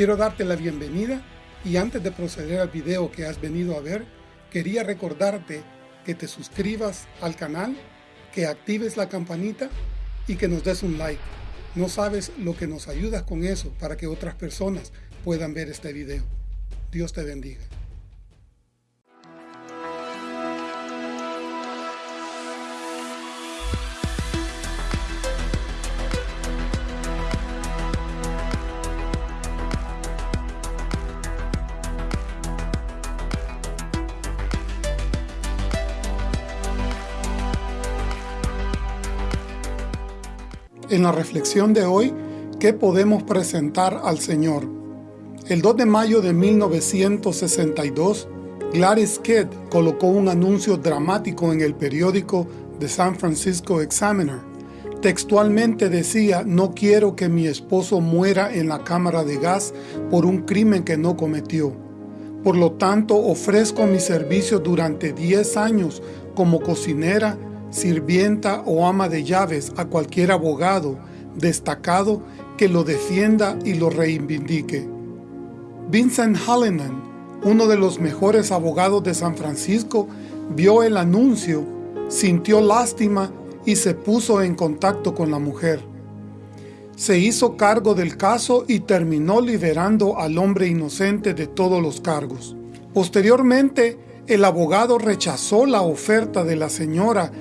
Quiero darte la bienvenida y antes de proceder al video que has venido a ver, quería recordarte que te suscribas al canal, que actives la campanita y que nos des un like. No sabes lo que nos ayudas con eso para que otras personas puedan ver este video. Dios te bendiga. En la reflexión de hoy, ¿qué podemos presentar al Señor? El 2 de mayo de 1962, Gladys Kidd colocó un anuncio dramático en el periódico The San Francisco Examiner. Textualmente decía, no quiero que mi esposo muera en la cámara de gas por un crimen que no cometió. Por lo tanto, ofrezco mi servicio durante 10 años como cocinera sirvienta o ama de llaves a cualquier abogado destacado que lo defienda y lo reivindique. Vincent Hallinan, uno de los mejores abogados de San Francisco, vio el anuncio, sintió lástima y se puso en contacto con la mujer. Se hizo cargo del caso y terminó liberando al hombre inocente de todos los cargos. Posteriormente, el abogado rechazó la oferta de la señora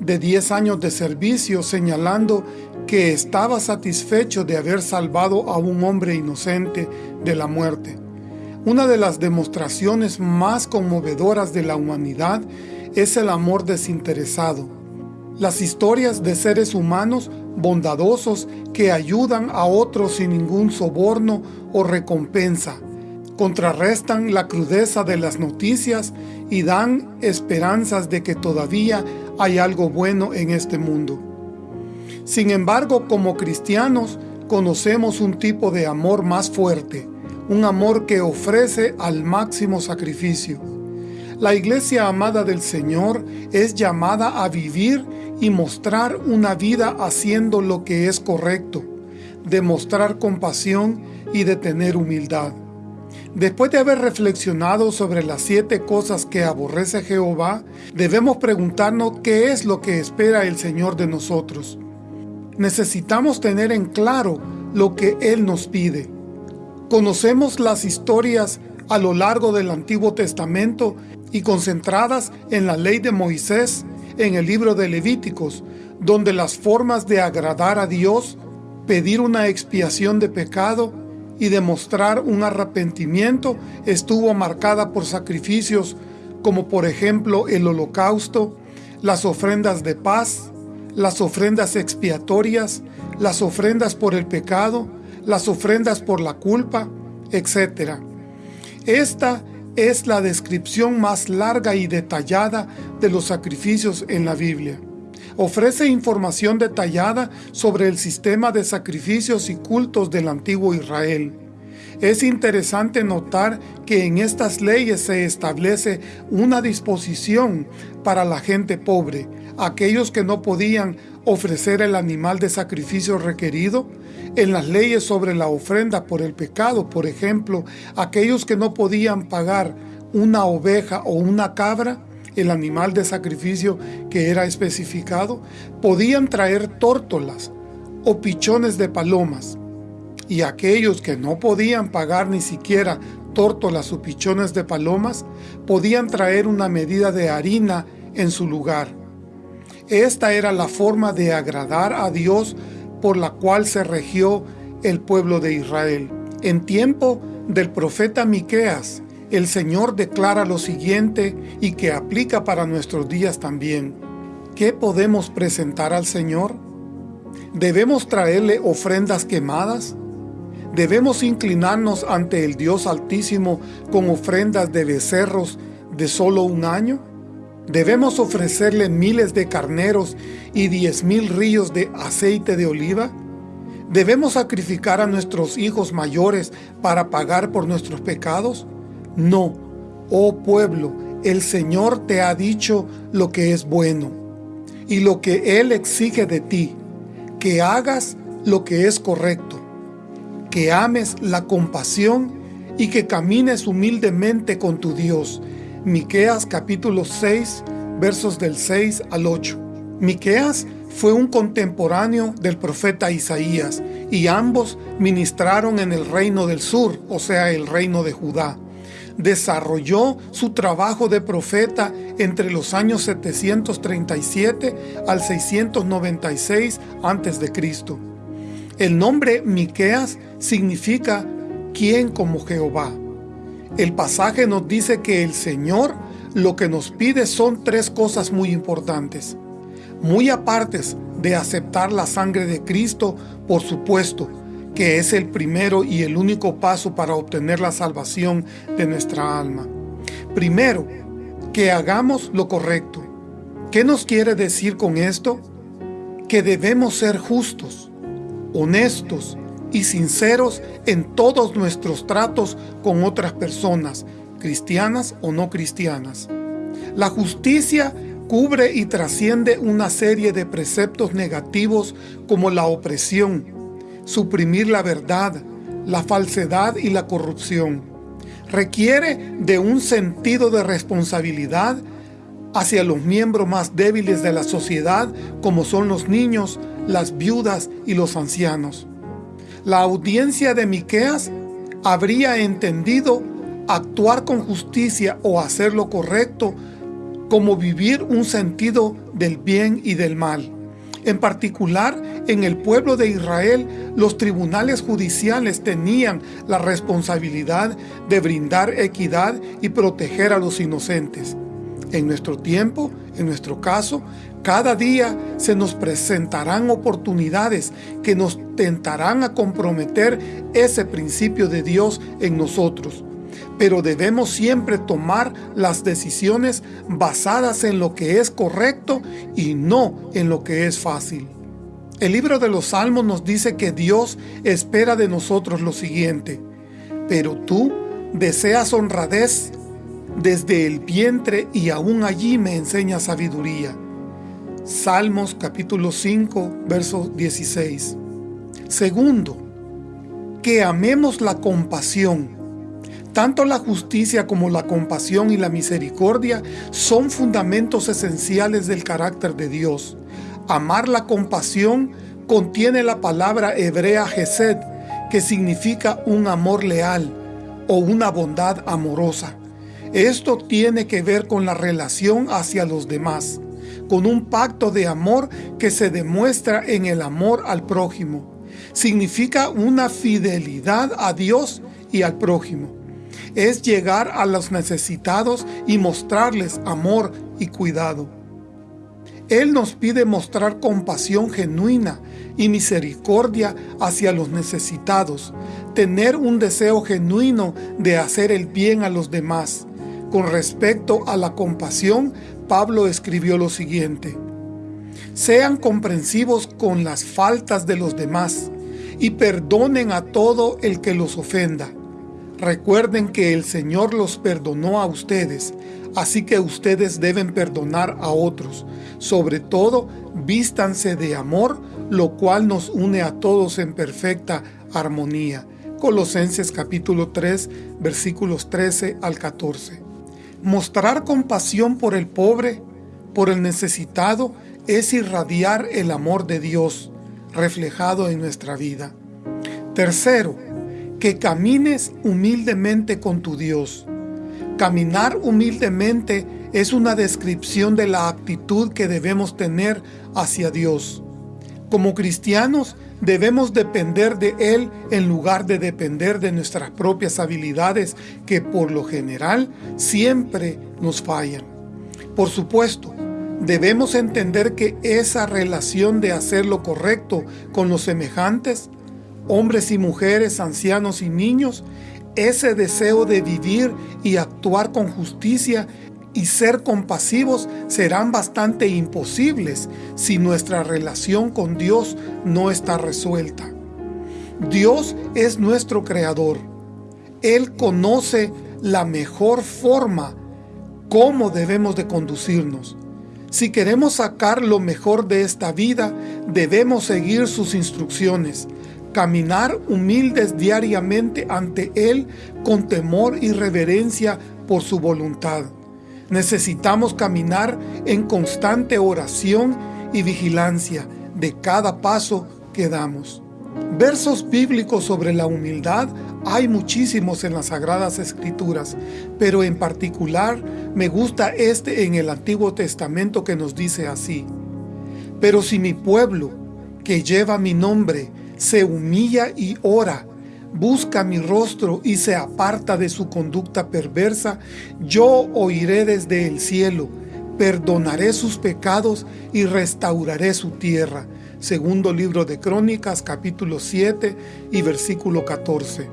de 10 años de servicio señalando que estaba satisfecho de haber salvado a un hombre inocente de la muerte. Una de las demostraciones más conmovedoras de la humanidad es el amor desinteresado. Las historias de seres humanos bondadosos que ayudan a otros sin ningún soborno o recompensa, contrarrestan la crudeza de las noticias y dan esperanzas de que todavía hay algo bueno en este mundo. Sin embargo, como cristianos, conocemos un tipo de amor más fuerte, un amor que ofrece al máximo sacrificio. La iglesia amada del Señor es llamada a vivir y mostrar una vida haciendo lo que es correcto, demostrar compasión y de tener humildad. Después de haber reflexionado sobre las siete cosas que aborrece Jehová, debemos preguntarnos qué es lo que espera el Señor de nosotros. Necesitamos tener en claro lo que Él nos pide. Conocemos las historias a lo largo del Antiguo Testamento y concentradas en la ley de Moisés en el libro de Levíticos, donde las formas de agradar a Dios, pedir una expiación de pecado y demostrar un arrepentimiento estuvo marcada por sacrificios como por ejemplo el holocausto, las ofrendas de paz, las ofrendas expiatorias, las ofrendas por el pecado, las ofrendas por la culpa, etc. Esta es la descripción más larga y detallada de los sacrificios en la Biblia ofrece información detallada sobre el sistema de sacrificios y cultos del antiguo Israel. Es interesante notar que en estas leyes se establece una disposición para la gente pobre, aquellos que no podían ofrecer el animal de sacrificio requerido, en las leyes sobre la ofrenda por el pecado, por ejemplo, aquellos que no podían pagar una oveja o una cabra, el animal de sacrificio que era especificado, podían traer tórtolas o pichones de palomas, y aquellos que no podían pagar ni siquiera tórtolas o pichones de palomas, podían traer una medida de harina en su lugar. Esta era la forma de agradar a Dios por la cual se regió el pueblo de Israel. En tiempo del profeta Miqueas, el Señor declara lo siguiente y que aplica para nuestros días también. ¿Qué podemos presentar al Señor? ¿Debemos traerle ofrendas quemadas? ¿Debemos inclinarnos ante el Dios Altísimo con ofrendas de becerros de solo un año? ¿Debemos ofrecerle miles de carneros y diez mil ríos de aceite de oliva? ¿Debemos sacrificar a nuestros hijos mayores para pagar por nuestros pecados? No, oh pueblo, el Señor te ha dicho lo que es bueno, y lo que Él exige de ti, que hagas lo que es correcto, que ames la compasión y que camines humildemente con tu Dios. Miqueas capítulo 6, versos del 6 al 8. Miqueas fue un contemporáneo del profeta Isaías, y ambos ministraron en el reino del sur, o sea, el reino de Judá. Desarrolló su trabajo de profeta entre los años 737 al 696 a.C. El nombre Miqueas significa ¿quién como Jehová? El pasaje nos dice que el Señor lo que nos pide son tres cosas muy importantes. Muy apartes de aceptar la sangre de Cristo, por supuesto, que es el primero y el único paso para obtener la salvación de nuestra alma. Primero, que hagamos lo correcto. ¿Qué nos quiere decir con esto? Que debemos ser justos, honestos y sinceros en todos nuestros tratos con otras personas, cristianas o no cristianas. La justicia cubre y trasciende una serie de preceptos negativos como la opresión, suprimir la verdad, la falsedad y la corrupción. Requiere de un sentido de responsabilidad hacia los miembros más débiles de la sociedad como son los niños, las viudas y los ancianos. La audiencia de Miqueas habría entendido actuar con justicia o hacer lo correcto como vivir un sentido del bien y del mal. En particular, en el pueblo de Israel, los tribunales judiciales tenían la responsabilidad de brindar equidad y proteger a los inocentes. En nuestro tiempo, en nuestro caso, cada día se nos presentarán oportunidades que nos tentarán a comprometer ese principio de Dios en nosotros pero debemos siempre tomar las decisiones basadas en lo que es correcto y no en lo que es fácil. El libro de los Salmos nos dice que Dios espera de nosotros lo siguiente, pero tú deseas honradez desde el vientre y aún allí me enseña sabiduría. Salmos capítulo 5, verso 16. Segundo, que amemos la compasión tanto la justicia como la compasión y la misericordia son fundamentos esenciales del carácter de Dios. Amar la compasión contiene la palabra hebrea Gesed, que significa un amor leal o una bondad amorosa. Esto tiene que ver con la relación hacia los demás, con un pacto de amor que se demuestra en el amor al prójimo. Significa una fidelidad a Dios y al prójimo es llegar a los necesitados y mostrarles amor y cuidado. Él nos pide mostrar compasión genuina y misericordia hacia los necesitados, tener un deseo genuino de hacer el bien a los demás. Con respecto a la compasión, Pablo escribió lo siguiente, Sean comprensivos con las faltas de los demás y perdonen a todo el que los ofenda Recuerden que el Señor los perdonó a ustedes, así que ustedes deben perdonar a otros. Sobre todo, vístanse de amor, lo cual nos une a todos en perfecta armonía. Colosenses capítulo 3, versículos 13 al 14. Mostrar compasión por el pobre, por el necesitado, es irradiar el amor de Dios, reflejado en nuestra vida. Tercero, que camines humildemente con tu Dios. Caminar humildemente es una descripción de la actitud que debemos tener hacia Dios. Como cristianos, debemos depender de Él en lugar de depender de nuestras propias habilidades que por lo general siempre nos fallan. Por supuesto, debemos entender que esa relación de hacer lo correcto con los semejantes hombres y mujeres, ancianos y niños, ese deseo de vivir y actuar con justicia y ser compasivos serán bastante imposibles si nuestra relación con Dios no está resuelta. Dios es nuestro creador. Él conoce la mejor forma cómo debemos de conducirnos. Si queremos sacar lo mejor de esta vida, debemos seguir sus instrucciones, caminar humildes diariamente ante Él con temor y reverencia por su voluntad. Necesitamos caminar en constante oración y vigilancia de cada paso que damos. Versos bíblicos sobre la humildad hay muchísimos en las Sagradas Escrituras, pero en particular me gusta este en el Antiguo Testamento que nos dice así. Pero si mi pueblo, que lleva mi nombre, se humilla y ora, busca mi rostro y se aparta de su conducta perversa, yo oiré desde el cielo, perdonaré sus pecados y restauraré su tierra. Segundo libro de Crónicas, capítulo 7 y versículo 14.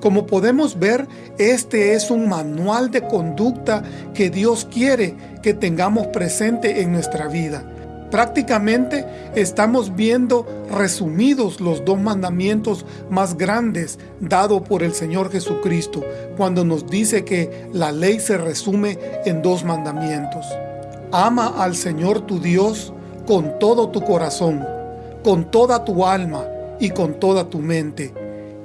Como podemos ver, este es un manual de conducta que Dios quiere que tengamos presente en nuestra vida Prácticamente estamos viendo resumidos los dos mandamientos más grandes dado por el Señor Jesucristo cuando nos dice que la ley se resume en dos mandamientos. Ama al Señor tu Dios con todo tu corazón, con toda tu alma y con toda tu mente,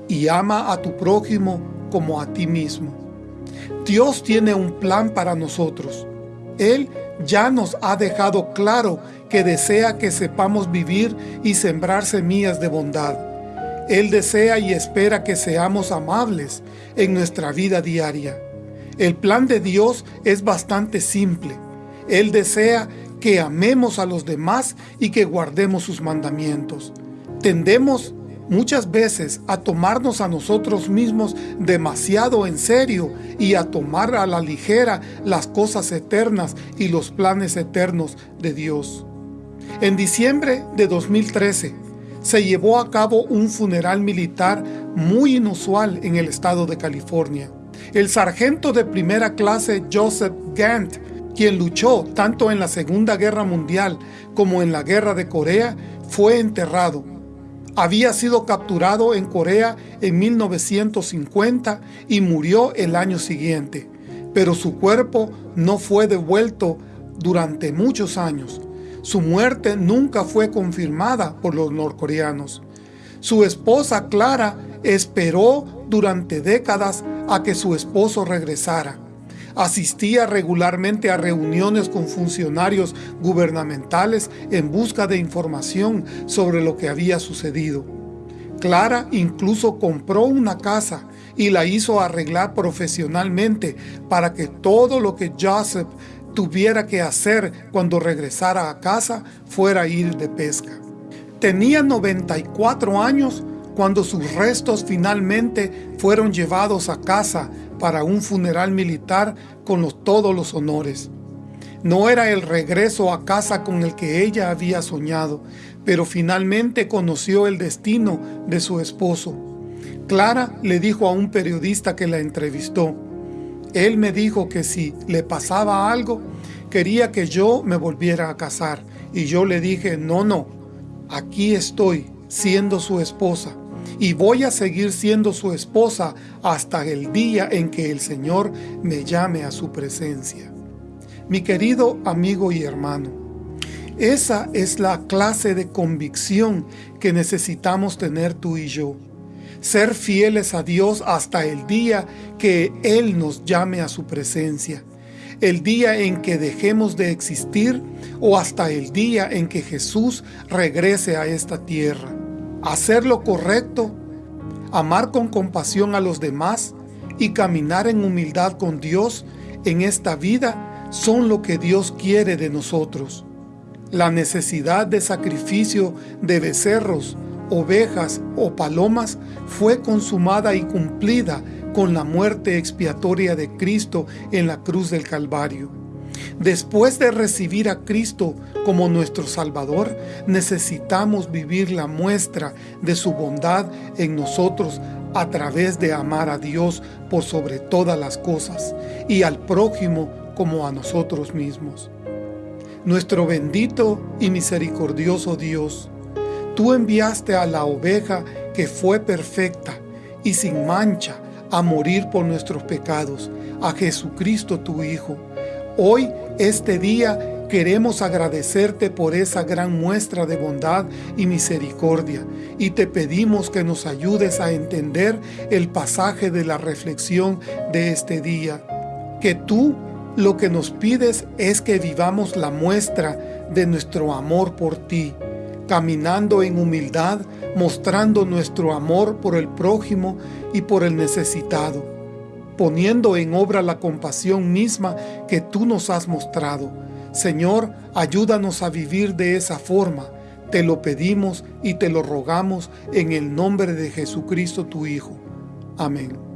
y ama a tu prójimo como a ti mismo. Dios tiene un plan para nosotros. Él ya nos ha dejado claro que desea que sepamos vivir y sembrar semillas de bondad. Él desea y espera que seamos amables en nuestra vida diaria. El plan de Dios es bastante simple. Él desea que amemos a los demás y que guardemos sus mandamientos. Tendemos muchas veces a tomarnos a nosotros mismos demasiado en serio y a tomar a la ligera las cosas eternas y los planes eternos de Dios. En diciembre de 2013 se llevó a cabo un funeral militar muy inusual en el estado de California. El sargento de primera clase Joseph Gant, quien luchó tanto en la Segunda Guerra Mundial como en la Guerra de Corea, fue enterrado había sido capturado en Corea en 1950 y murió el año siguiente, pero su cuerpo no fue devuelto durante muchos años. Su muerte nunca fue confirmada por los norcoreanos. Su esposa Clara esperó durante décadas a que su esposo regresara asistía regularmente a reuniones con funcionarios gubernamentales en busca de información sobre lo que había sucedido. Clara incluso compró una casa y la hizo arreglar profesionalmente para que todo lo que Joseph tuviera que hacer cuando regresara a casa fuera ir de pesca. Tenía 94 años cuando sus restos finalmente fueron llevados a casa para un funeral militar con todos los honores. No era el regreso a casa con el que ella había soñado, pero finalmente conoció el destino de su esposo. Clara le dijo a un periodista que la entrevistó, él me dijo que si le pasaba algo, quería que yo me volviera a casar. Y yo le dije, no, no, aquí estoy siendo su esposa y voy a seguir siendo su esposa hasta el día en que el Señor me llame a su presencia. Mi querido amigo y hermano, esa es la clase de convicción que necesitamos tener tú y yo. Ser fieles a Dios hasta el día que Él nos llame a su presencia. El día en que dejemos de existir o hasta el día en que Jesús regrese a esta tierra hacer lo correcto, amar con compasión a los demás y caminar en humildad con Dios en esta vida son lo que Dios quiere de nosotros. La necesidad de sacrificio de becerros, ovejas o palomas fue consumada y cumplida con la muerte expiatoria de Cristo en la cruz del Calvario. Después de recibir a Cristo como nuestro Salvador, necesitamos vivir la muestra de su bondad en nosotros a través de amar a Dios por sobre todas las cosas y al prójimo como a nosotros mismos. Nuestro bendito y misericordioso Dios, tú enviaste a la oveja que fue perfecta y sin mancha a morir por nuestros pecados, a Jesucristo tu Hijo, Hoy, este día Queremos agradecerte por esa gran muestra de bondad y misericordia y te pedimos que nos ayudes a entender el pasaje de la reflexión de este día. Que tú lo que nos pides es que vivamos la muestra de nuestro amor por ti, caminando en humildad, mostrando nuestro amor por el prójimo y por el necesitado, poniendo en obra la compasión misma que tú nos has mostrado, Señor, ayúdanos a vivir de esa forma. Te lo pedimos y te lo rogamos en el nombre de Jesucristo tu Hijo. Amén.